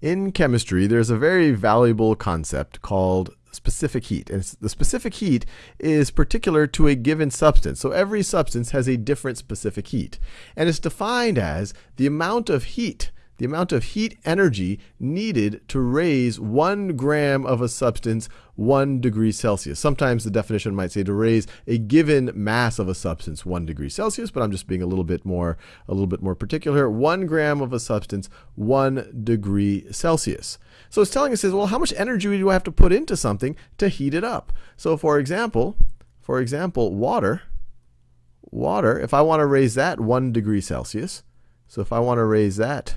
in chemistry, there's a very valuable concept called specific heat. And the specific heat is particular to a given substance. So every substance has a different specific heat. And it's defined as the amount of heat the amount of heat energy needed to raise one gram of a substance one degree Celsius. Sometimes the definition might say to raise a given mass of a substance one degree Celsius, but I'm just being a little bit more a little bit more particular. One gram of a substance one degree Celsius. So it's telling us is well, how much energy do I have to put into something to heat it up? So for example, for example, water, water, if I want to raise that one degree Celsius, so if I want to raise that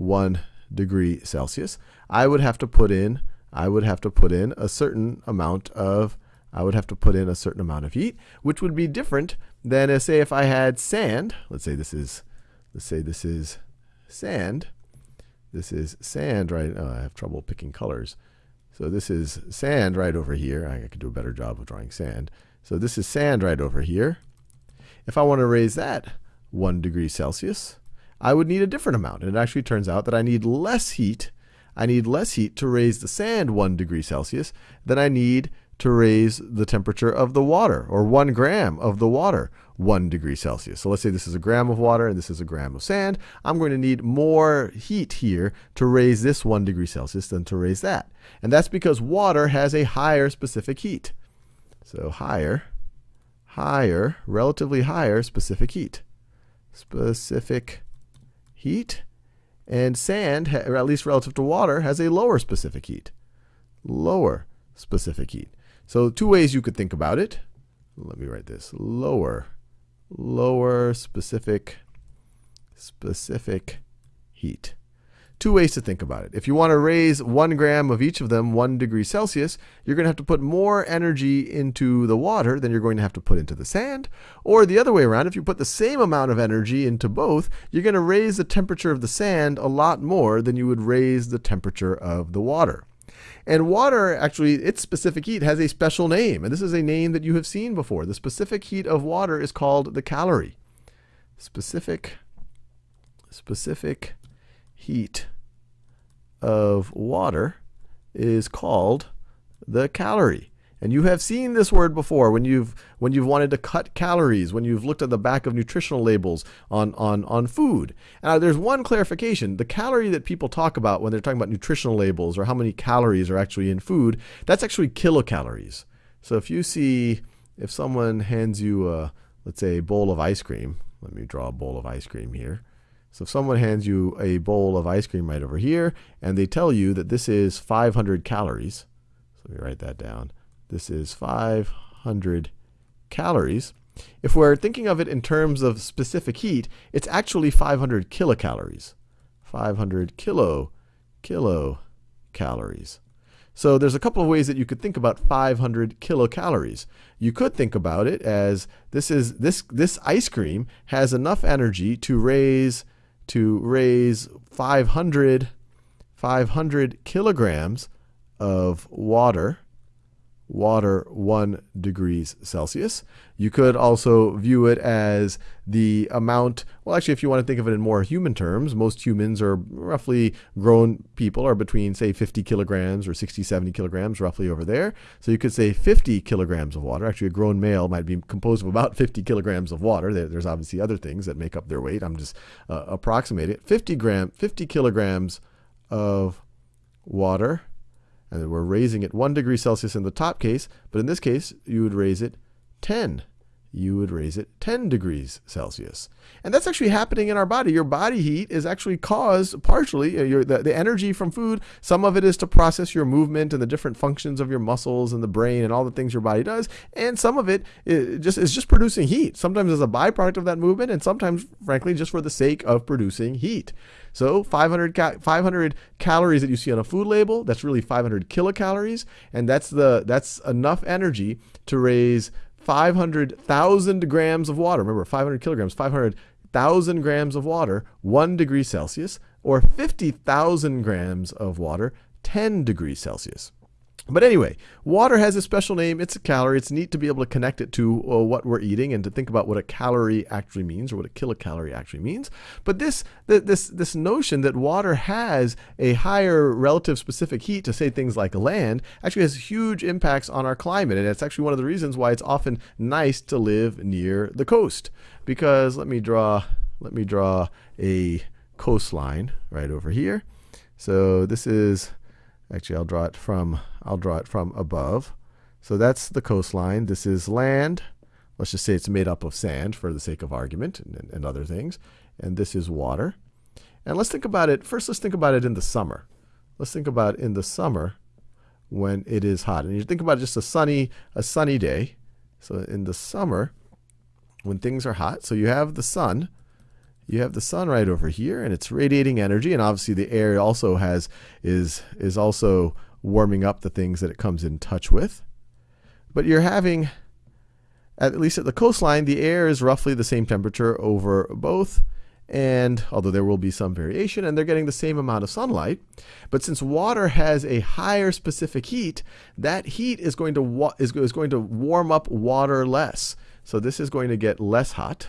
1 degree Celsius, I would have to put in I would have to put in a certain amount of I would have to put in a certain amount of heat, which would be different than uh, say if I had sand. Let's say this is let's say this is sand. This is sand right oh, I have trouble picking colors. So this is sand right over here. I could do a better job of drawing sand. So this is sand right over here. If I want to raise that 1 degree Celsius, I would need a different amount. And it actually turns out that I need less heat. I need less heat to raise the sand 1 degree Celsius than I need to raise the temperature of the water, or 1 gram of the water 1 degree Celsius. So let's say this is a gram of water and this is a gram of sand. I'm going to need more heat here to raise this 1 degree Celsius than to raise that. And that's because water has a higher specific heat. So higher, higher, relatively higher specific heat. Specific heat, and sand, or at least relative to water, has a lower specific heat. Lower specific heat. So two ways you could think about it. Let me write this. Lower, lower specific, specific heat two ways to think about it. If you want to raise one gram of each of them one degree Celsius, you're going to have to put more energy into the water than you're going to have to put into the sand. Or the other way around, if you put the same amount of energy into both, you're going to raise the temperature of the sand a lot more than you would raise the temperature of the water. And water, actually, its specific heat has a special name. And this is a name that you have seen before. The specific heat of water is called the calorie. Specific, specific heat of water is called the calorie. And you have seen this word before when you've when you've wanted to cut calories, when you've looked at the back of nutritional labels on on on food. Now there's one clarification. The calorie that people talk about when they're talking about nutritional labels or how many calories are actually in food, that's actually kilocalories. So if you see if someone hands you a let's say a bowl of ice cream, let me draw a bowl of ice cream here. So if someone hands you a bowl of ice cream right over here, and they tell you that this is 500 calories, so let me write that down. This is 500 calories. If we're thinking of it in terms of specific heat, it's actually 500 kilocalories. 500 kilo, kilocalories. So there's a couple of ways that you could think about 500 kilocalories. You could think about it as this is this this ice cream has enough energy to raise to raise 500, 500 kilograms of water, water 1 degrees Celsius. You could also view it as the amount, well, actually, if you want to think of it in more human terms, most humans are roughly grown people are between, say, 50 kilograms or 60, 70 kilograms, roughly over there. So you could say 50 kilograms of water. Actually, a grown male might be composed of about 50 kilograms of water. There's obviously other things that make up their weight. I'm just uh, approximating it. 50 gram, 50 kilograms of water. And we're raising it 1 degree Celsius in the top case, but in this case, you would raise it 10 you would raise it 10 degrees Celsius. And that's actually happening in our body. Your body heat is actually caused partially, uh, your, the, the energy from food, some of it is to process your movement and the different functions of your muscles and the brain and all the things your body does. And some of it is just, is just producing heat, sometimes as a byproduct of that movement, and sometimes, frankly, just for the sake of producing heat. So 500, ca 500 calories that you see on a food label, that's really 500 kilocalories, and that's, the, that's enough energy to raise 500,000 grams of water. Remember, 500 kilograms, 500,000 grams of water, 1 degree Celsius, or 50,000 grams of water, 10 degrees Celsius. But anyway, water has a special name. It's a calorie. It's neat to be able to connect it to uh, what we're eating and to think about what a calorie actually means or what a kilocalorie actually means. But this this this notion that water has a higher relative specific heat to say things like land actually has huge impacts on our climate, and it's actually one of the reasons why it's often nice to live near the coast. Because let me draw let me draw a coastline right over here. So this is Actually, I'll draw it from I'll draw it from above. So that's the coastline. This is land. Let's just say it's made up of sand for the sake of argument and, and other things. And this is water. And let's think about it. First, let's think about it in the summer. Let's think about in the summer when it is hot. And you think about just a sunny a sunny day. So in the summer, when things are hot, so you have the sun you have the sun right over here and it's radiating energy and obviously the air also has is is also warming up the things that it comes in touch with. But you're having at least at the coastline the air is roughly the same temperature over both and although there will be some variation and they're getting the same amount of sunlight but since water has a higher specific heat that heat is going to is, is going to warm up water less. So this is going to get less hot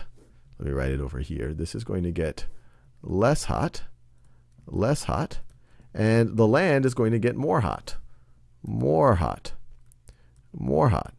let me write it over here. This is going to get less hot, less hot, and the land is going to get more hot, more hot, more hot.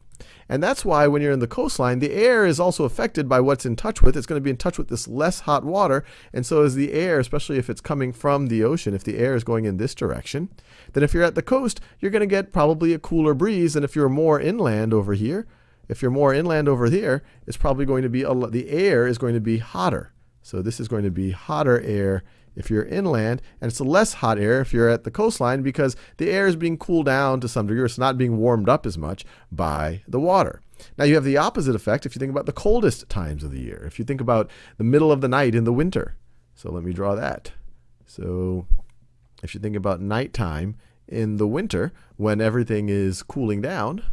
And that's why when you're in the coastline, the air is also affected by what's in touch with. It's going to be in touch with this less hot water. And so is the air, especially if it's coming from the ocean, if the air is going in this direction, then if you're at the coast, you're going to get probably a cooler breeze than if you're more inland over here. If you're more inland over here, it's probably going to be, a, the air is going to be hotter. So this is going to be hotter air if you're inland, and it's less hot air if you're at the coastline because the air is being cooled down to some degree. It's not being warmed up as much by the water. Now you have the opposite effect if you think about the coldest times of the year. If you think about the middle of the night in the winter. So let me draw that. So if you think about nighttime in the winter when everything is cooling down,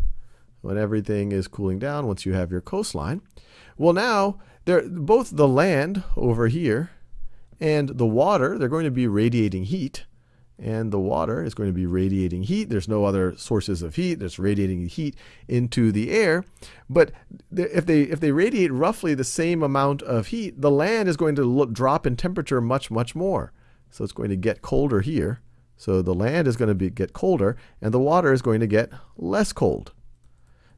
when everything is cooling down once you have your coastline. Well, now there both the land over here and the water, they're going to be radiating heat. And the water is going to be radiating heat. There's no other sources of heat. There's radiating heat into the air. But if they if they radiate roughly the same amount of heat, the land is going to look, drop in temperature much much more. So it's going to get colder here. So the land is going to be, get colder, and the water is going to get less cold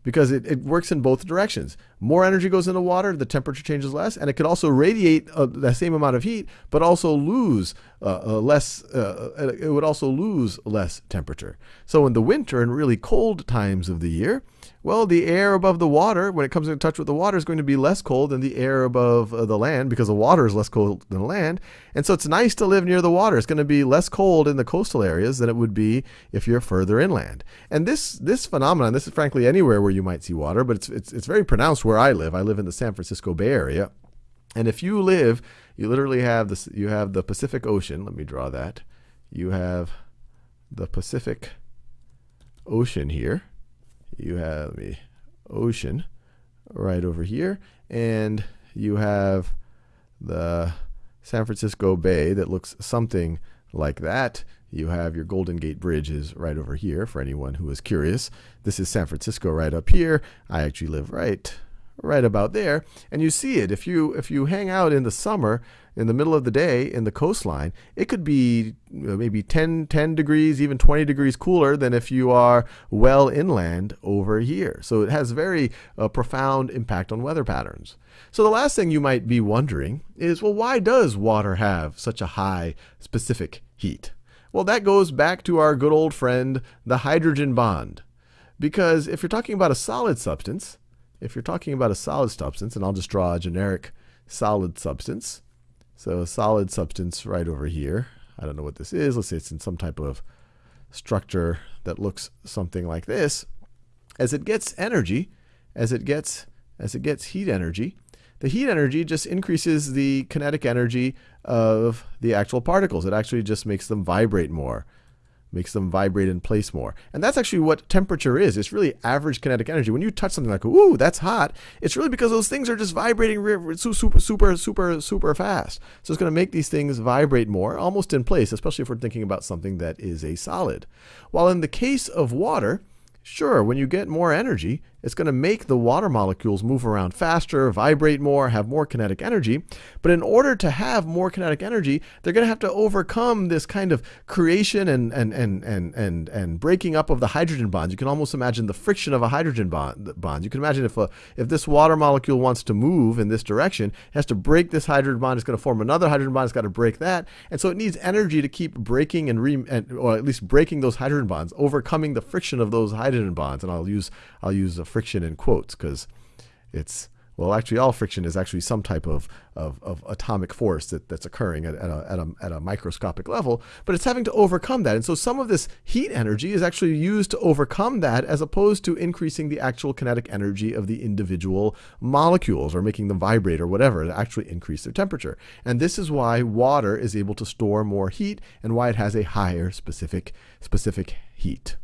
because it, it works in both directions. More energy goes into water, the temperature changes less, and it could also radiate uh, the same amount of heat, but also lose uh, uh, less. Uh, uh, it would also lose less temperature. So in the winter and really cold times of the year, well, the air above the water, when it comes in touch with the water, is going to be less cold than the air above uh, the land because the water is less cold than the land. And so it's nice to live near the water. It's going to be less cold in the coastal areas than it would be if you're further inland. And this this phenomenon, this is frankly anywhere where you might see water, but it's it's, it's very pronounced where I live. I live in the San Francisco Bay Area. And if you live, you literally have this you have the Pacific Ocean. Let me draw that. You have the Pacific Ocean here you have the ocean right over here, and you have the San Francisco Bay that looks something like that. You have your Golden Gate Bridge is right over here for anyone who is curious. This is San Francisco right up here. I actually live right right about there and you see it if you if you hang out in the summer in the middle of the day in the coastline, it could be maybe 10, 10 degrees, even 20 degrees cooler than if you are well inland over here. So it has very uh, profound impact on weather patterns. So the last thing you might be wondering is, well, why does water have such a high specific heat? Well, that goes back to our good old friend, the hydrogen bond. Because if you're talking about a solid substance, if you're talking about a solid substance, and I'll just draw a generic solid substance, so a solid substance right over here. I don't know what this is. Let's say it's in some type of structure that looks something like this. As it gets energy, as it gets as it gets heat energy, the heat energy just increases the kinetic energy of the actual particles. It actually just makes them vibrate more. Makes them vibrate in place more. And that's actually what temperature is. It's really average kinetic energy. When you touch something like, ooh, that's hot, it's really because those things are just vibrating super, super, super, super fast. So it's going to make these things vibrate more, almost in place, especially if we're thinking about something that is a solid. While in the case of water, Sure, when you get more energy, it's going to make the water molecules move around faster, vibrate more, have more kinetic energy. But in order to have more kinetic energy, they're going to have to overcome this kind of creation and, and, and, and, and, and breaking up of the hydrogen bonds. You can almost imagine the friction of a hydrogen bond. bond. You can imagine if, a, if this water molecule wants to move in this direction, it has to break this hydrogen bond, it's going to form another hydrogen bond, it's got to break that. And so it needs energy to keep breaking and, re, and or at least breaking those hydrogen bonds, overcoming the friction of those hydrogen bonds. And I'll use, I'll use a friction in quotes because it's well, actually, all friction is actually some type of, of, of atomic force that, that's occurring at, at, a, at, a, at a microscopic level, but it's having to overcome that. And so some of this heat energy is actually used to overcome that as opposed to increasing the actual kinetic energy of the individual molecules or making them vibrate or whatever to actually increase their temperature. And this is why water is able to store more heat and why it has a higher specific, specific heat.